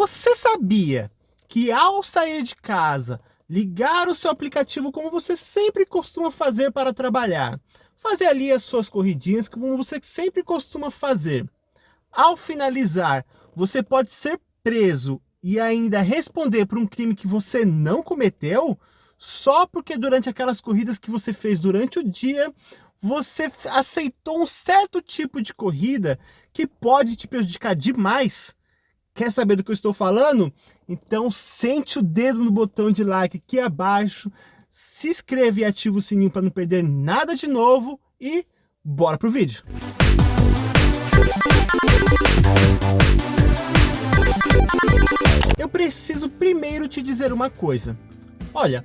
Você sabia que ao sair de casa, ligar o seu aplicativo como você sempre costuma fazer para trabalhar, fazer ali as suas corridinhas como você sempre costuma fazer. Ao finalizar, você pode ser preso e ainda responder por um crime que você não cometeu, só porque durante aquelas corridas que você fez durante o dia, você aceitou um certo tipo de corrida que pode te prejudicar demais. Quer saber do que eu estou falando? Então sente o dedo no botão de like aqui abaixo, se inscreve e ativa o sininho para não perder nada de novo e bora pro vídeo. Eu preciso primeiro te dizer uma coisa. Olha,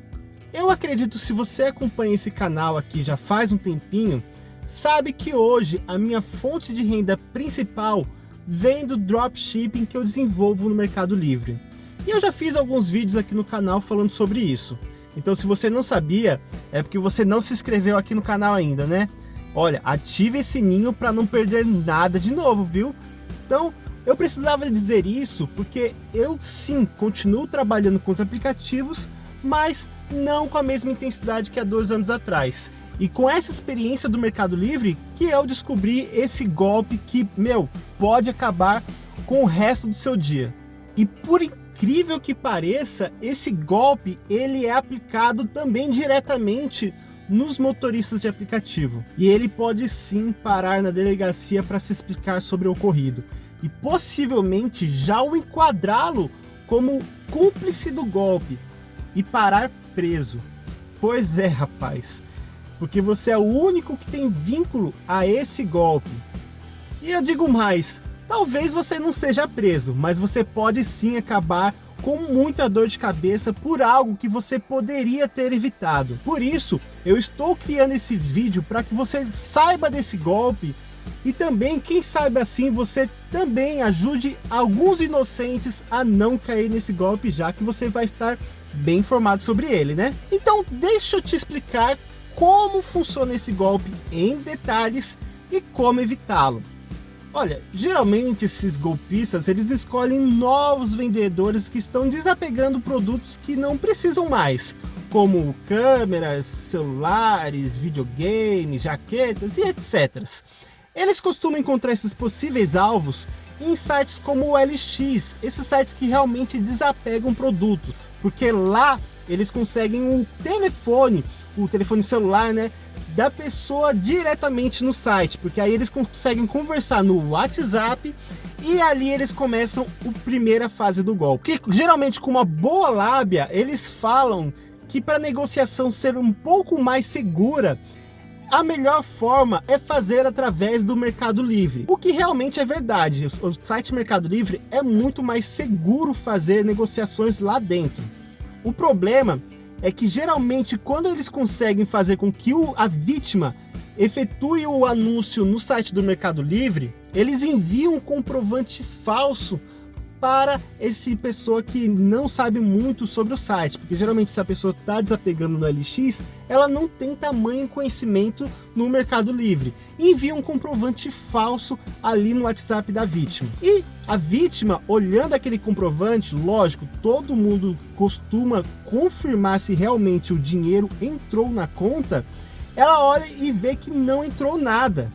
eu acredito se você acompanha esse canal aqui já faz um tempinho, sabe que hoje a minha fonte de renda principal vem do dropshipping que eu desenvolvo no Mercado Livre. E eu já fiz alguns vídeos aqui no canal falando sobre isso. Então se você não sabia, é porque você não se inscreveu aqui no canal ainda, né? Olha, ative esse sininho para não perder nada de novo, viu? Então, eu precisava dizer isso porque eu sim continuo trabalhando com os aplicativos, mas não com a mesma intensidade que há dois anos atrás. E com essa experiência do Mercado Livre que eu descobri esse golpe que, meu, pode acabar com o resto do seu dia. E por incrível que pareça, esse golpe ele é aplicado também diretamente nos motoristas de aplicativo. E ele pode sim parar na delegacia para se explicar sobre o ocorrido. E possivelmente já o enquadrá-lo como cúmplice do golpe e parar preso. Pois é, rapaz, porque você é o único que tem vínculo a esse golpe. E eu digo mais, talvez você não seja preso, mas você pode sim acabar com muita dor de cabeça por algo que você poderia ter evitado. Por isso, eu estou criando esse vídeo para que você saiba desse golpe e também, quem sabe assim, você também ajude alguns inocentes a não cair nesse golpe, já que você vai estar bem informado sobre ele, né? Então deixa eu te explicar como funciona esse golpe em detalhes e como evitá-lo. Olha, geralmente esses golpistas, eles escolhem novos vendedores que estão desapegando produtos que não precisam mais, como câmeras, celulares, videogames, jaquetas e etc. Eles costumam encontrar esses possíveis alvos em sites como o LX, esses sites que realmente desapegam produtos, porque lá eles conseguem um telefone, o telefone celular, né, da pessoa diretamente no site, porque aí eles conseguem conversar no WhatsApp e ali eles começam a primeira fase do golpe. Que geralmente com uma boa lábia, eles falam que para negociação ser um pouco mais segura, a melhor forma é fazer através do Mercado Livre. O que realmente é verdade, o site Mercado Livre é muito mais seguro fazer negociações lá dentro. O problema é que geralmente quando eles conseguem fazer com que o, a vítima efetue o anúncio no site do Mercado Livre, eles enviam um comprovante falso para esse pessoa que não sabe muito sobre o site, porque geralmente se a pessoa está desapegando no LX, ela não tem tamanho conhecimento no Mercado Livre. Envia um comprovante falso ali no WhatsApp da vítima. E a vítima, olhando aquele comprovante, lógico, todo mundo costuma confirmar se realmente o dinheiro entrou na conta, ela olha e vê que não entrou nada.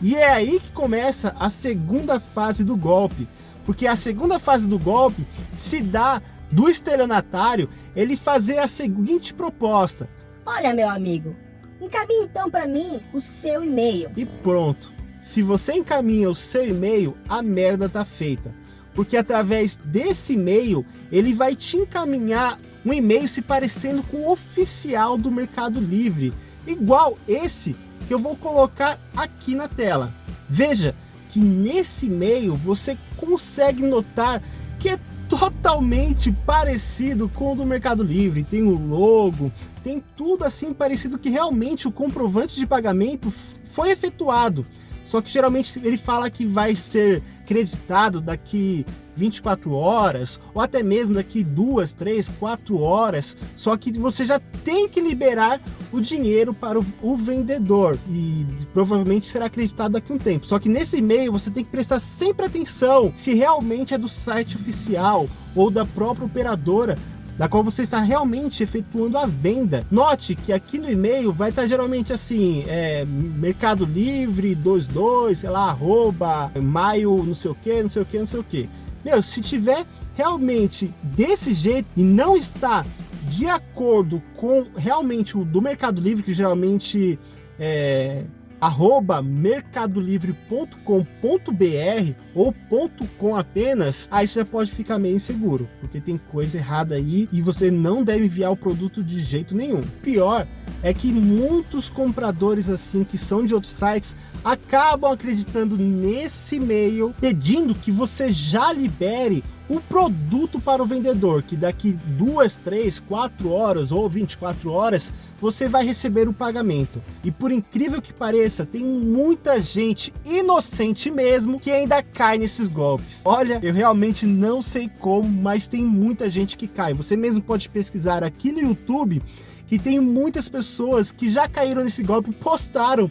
E é aí que começa a segunda fase do golpe, porque a segunda fase do golpe se dá do estelionatário ele fazer a seguinte proposta. Olha, meu amigo, encaminhe então para mim o seu e-mail. E pronto. Se você encaminha o seu e-mail, a merda tá feita. Porque através desse e-mail, ele vai te encaminhar um e-mail se parecendo com o oficial do Mercado Livre. Igual esse que eu vou colocar aqui na tela. Veja, que nesse e-mail você consegue notar que é totalmente parecido com o do Mercado Livre. Tem o logo, tem tudo assim parecido que realmente o comprovante de pagamento foi efetuado. Só que geralmente ele fala que vai ser creditado daqui 24 horas, ou até mesmo daqui duas, três, quatro horas, só que você já tem que liberar o dinheiro para o, o vendedor e provavelmente será acreditado daqui a um tempo. Só que nesse e-mail você tem que prestar sempre atenção se realmente é do site oficial ou da própria operadora da qual você está realmente efetuando a venda. Note que aqui no e-mail vai estar geralmente assim, é, Mercado Livre 22, sei lá, arroba, maio, não sei o que, não sei o que, não sei o que. Meu, se tiver realmente desse jeito e não está de acordo com realmente o do Mercado Livre, que geralmente é arroba mercadolivre.com.br ou ponto .com apenas, aí você já pode ficar meio inseguro, porque tem coisa errada aí e você não deve enviar o produto de jeito nenhum. Pior é que muitos compradores assim que são de outros sites acabam acreditando nesse e-mail pedindo que você já libere o produto para o vendedor, que daqui duas, três, quatro horas ou 24 horas você vai receber o pagamento. E por incrível que pareça, tem muita gente inocente mesmo que ainda cai nesses golpes. Olha, eu realmente não sei como, mas tem muita gente que cai. Você mesmo pode pesquisar aqui no YouTube que tem muitas pessoas que já caíram nesse golpe, postaram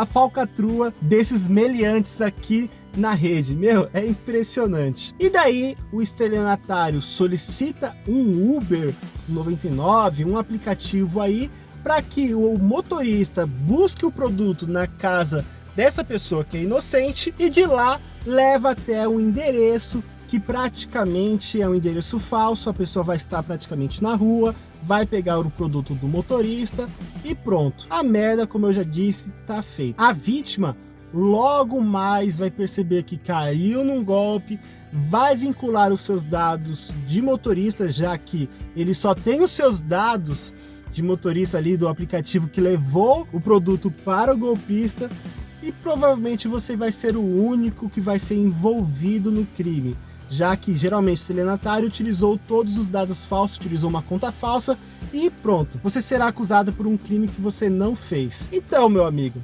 a falcatrua desses meliantes aqui na rede. Meu, é impressionante. E daí o estelionatário solicita um Uber 99, um aplicativo aí, para que o motorista busque o produto na casa dessa pessoa que é inocente e de lá leva até um endereço que praticamente é um endereço falso, a pessoa vai estar praticamente na rua, vai pegar o produto do motorista e pronto. A merda, como eu já disse, tá feita. A vítima logo mais vai perceber que caiu num golpe, vai vincular os seus dados de motorista, já que ele só tem os seus dados de motorista ali do aplicativo que levou o produto para o golpista e provavelmente você vai ser o único que vai ser envolvido no crime, já que geralmente o estelionatário utilizou todos os dados falsos, utilizou uma conta falsa e pronto, você será acusado por um crime que você não fez. Então, meu amigo,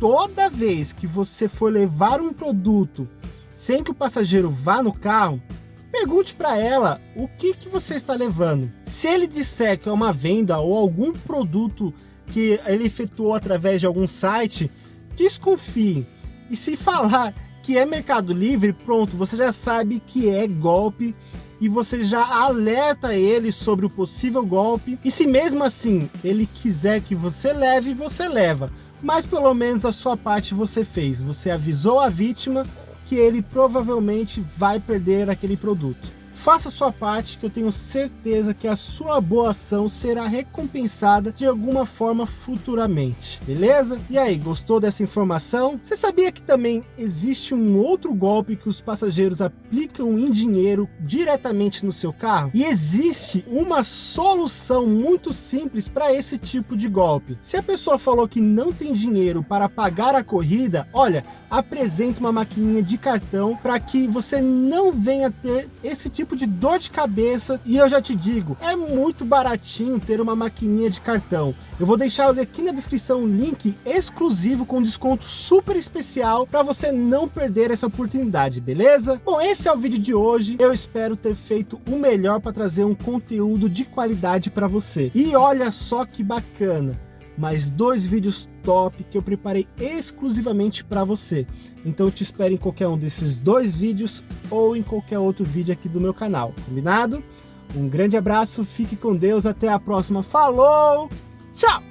toda vez que você for levar um produto sem que o passageiro vá no carro, pergunte para ela o que, que você está levando. Se ele disser que é uma venda ou algum produto que ele efetuou através de algum site, desconfie. E se falar que é Mercado Livre, pronto, você já sabe que é golpe e você já alerta ele sobre o possível golpe. E se mesmo assim ele quiser que você leve, você leva mas pelo menos a sua parte você fez. Você avisou a vítima que ele provavelmente vai perder aquele produto. Faça sua parte que eu tenho certeza que a sua boa ação será recompensada de alguma forma futuramente, beleza? E aí, gostou dessa informação? Você sabia que também existe um outro golpe que os passageiros aplicam em dinheiro diretamente no seu carro? E existe uma solução muito simples para esse tipo de golpe. Se a pessoa falou que não tem dinheiro para pagar a corrida, olha, apresente uma maquininha de cartão para que você não venha ter esse tipo de dor de cabeça. E eu já te digo, é muito baratinho ter uma maquininha de cartão. Eu vou deixar aqui na descrição um link exclusivo com desconto super especial para você não perder essa oportunidade, beleza? Bom, esse é o vídeo de hoje. Eu espero ter feito o melhor para trazer um conteúdo de qualidade para você. E olha só que bacana! Mais dois vídeos top que eu preparei exclusivamente para você. Então te espero em qualquer um desses dois vídeos ou em qualquer outro vídeo aqui do meu canal, combinado? Um grande abraço, fique com Deus, até a próxima, falou, tchau!